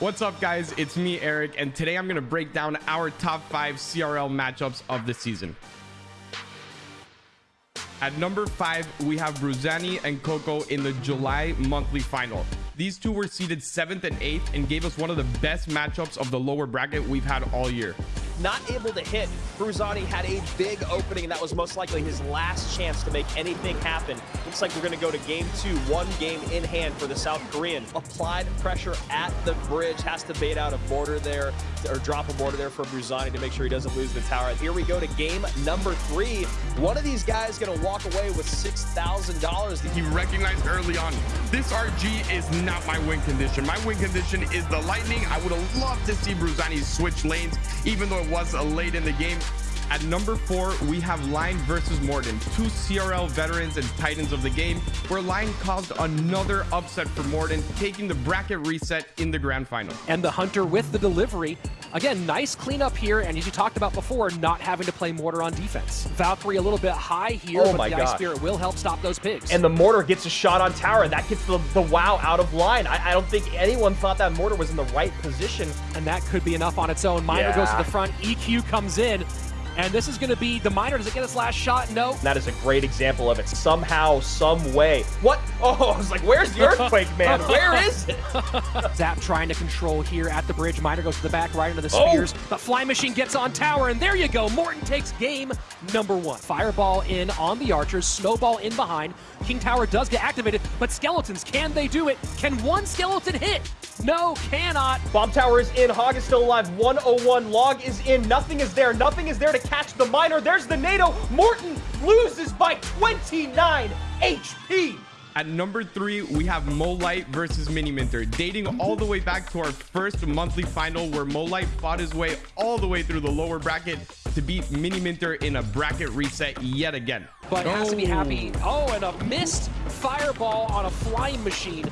What's up, guys? It's me, Eric, and today I'm going to break down our top five CRL matchups of the season. At number five, we have Bruzani and Coco in the July monthly final. These two were seeded seventh and eighth and gave us one of the best matchups of the lower bracket we've had all year not able to hit. Bruzani had a big opening, and that was most likely his last chance to make anything happen. Looks like we're going to go to game two, one game in hand for the South Korean. Applied pressure at the bridge, has to bait out a border there, or drop a border there for Bruzani to make sure he doesn't lose the tower. Here we go to game number three. One of these guys going to walk away with $6,000. That he recognized early on, this RG is not my win condition. My win condition is the Lightning. I would have loved to see Bruzani switch lanes, even though was late in the game. At number four, we have Line versus Morten, two CRL veterans and titans of the game, where Line caused another upset for Morten, taking the bracket reset in the grand final. And the Hunter with the delivery. Again, nice cleanup here, and as you talked about before, not having to play Mortar on defense. Valkyrie a little bit high here, oh but the gosh. Ice Spirit will help stop those pigs. And the Mortar gets a shot on tower. That gets the, the WoW out of line. I, I, don't think anyone thought that Mortar was in the right position. And that could be enough on its own. Miner yeah. goes to the front, EQ comes in, and this is going to be the miner. Does it get its last shot? No. That is a great example of it. Somehow, some way. What? Oh, I was like, where's the earthquake, man? Where is it? Zap trying to control here at the bridge. Miner goes to the back, right into the oh! spears. Oh. The fly machine gets on tower, and there you go. Morten takes game number one. Fireball in on the archers. Snowball in behind. King Tower does get activated, but skeletons, can they do it? Can one skeleton hit? No, cannot. Bomb Tower is in. Hog is still alive. 101. Log is in. Nothing is there. Nothing is there to catch the miner. There's the NATO. Morten loses by 29 HP. At number three, we have Molite versus Mini Minter, dating all the way back to our first monthly final where Molite fought his way all the way through the lower bracket to beat Mini Minter in a bracket reset yet again. But oh. has to be happy. Oh, and a missed fireball on a flying machine.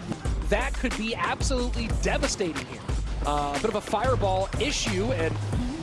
That could be absolutely devastating here. A uh, bit of a fireball issue, and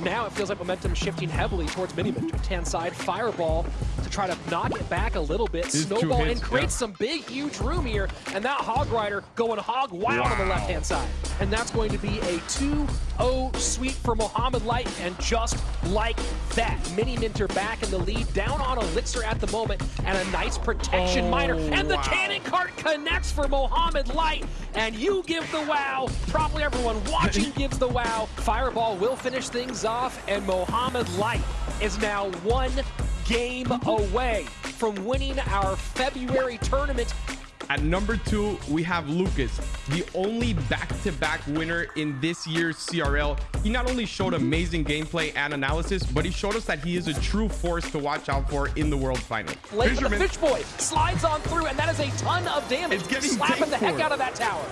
now it feels like momentum shifting heavily towards Miniman. Left-hand side, Fireball to try to knock it back a little bit. Snowball hits, and creates yeah. some big, huge room here. And that Hog Rider going hog wild wow. on the left-hand side. And that's going to be a 2-0 sweep for Mohamed Light. And just like that, Mini Minter back in the lead, down on Elixir at the moment, and a nice protection oh, miner. And the wow. cannon cart connects for Mohamed Light. And you give the wow. Probably everyone watching gives the wow. Fireball will finish things off, and Mohamed Light is now one game away from winning our February tournament at number two, we have Lucas, the only back-to-back -back winner in this year's CRL. He not only showed amazing gameplay and analysis, but he showed us that he is a true force to watch out for in the World Final. Late the Fish Boy slides on through, and that is a ton of damage. It's getting Slapping the heck out of that tower.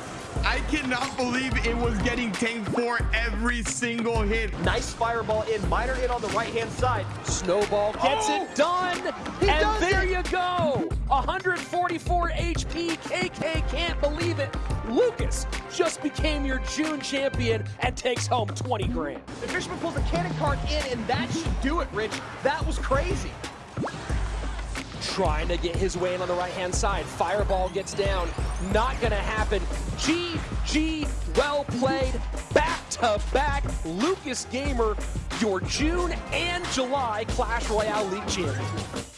I cannot believe it was getting tanked for every single hit. Nice fireball in, miner in on the right-hand side. Snowball gets oh, it done, and there it. you go. 144 HP, KK can't believe it. Lucas just became your June champion and takes home 20 grand. The Fisherman pulls the cannon cart in, and that should do it, Rich. That was crazy trying to get his way in on the right-hand side. Fireball gets down. Not going to happen. GG, well played. Back-to-back -back Lucas Gamer, your June and July Clash Royale League champion.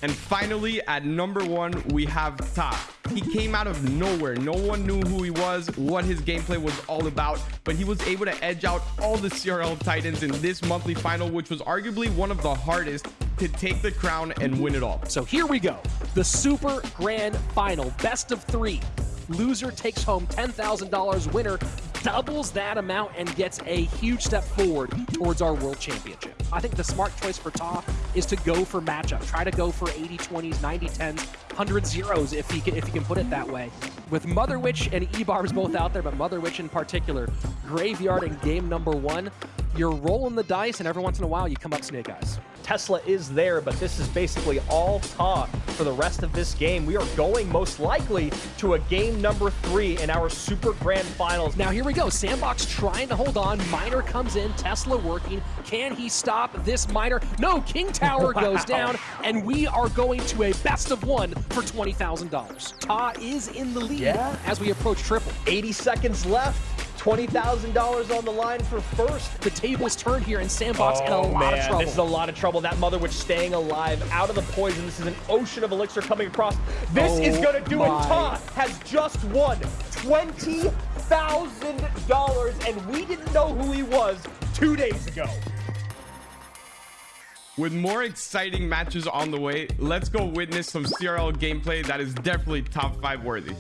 And finally, at number one, we have Ta. He came out of nowhere. No one knew who he was, what his gameplay was all about, but he was able to edge out all the CRL Titans in this monthly final, which was arguably one of the hardest to take the crown and win it all. So here we go. The Super Grand Final, best of three. Loser takes home $10,000. Winner doubles that amount and gets a huge step forward towards our World Championship. I think the smart choice for Ta is to go for matchup. Try to go for 80 20s, 90 10s, 100 zeros if he can, if he can put it that way. With Mother Witch and E-Barbs both out there, but Mother Witch in particular, Graveyard in game number one, you're rolling the dice, and every once in a while you come up Snake Eyes. Tesla is there, but this is basically all talk for the rest of this game. We are going most likely to a game number three in our Super Grand Finals. Now here we go. Sandbox trying to hold on. Miner comes in. Tesla working. Can he stop this Miner? No, King Tower wow. goes down, and we are going to a best of one for $20,000. Ta is in the lead yeah. as we approach triple. 80 seconds left. $20,000 on the line for first. The tables turned here in Sandbox in a Oh, lot man, of trouble. This is a lot of trouble. That Mother Witch staying alive, out of the poison. This is an ocean of elixir coming across. This is Oh, going to do it. my. Todd has just won $20,000, and we didn't know who he was two days ago. With more exciting matches on the way, let's go witness some CRL gameplay that is definitely top five worthy.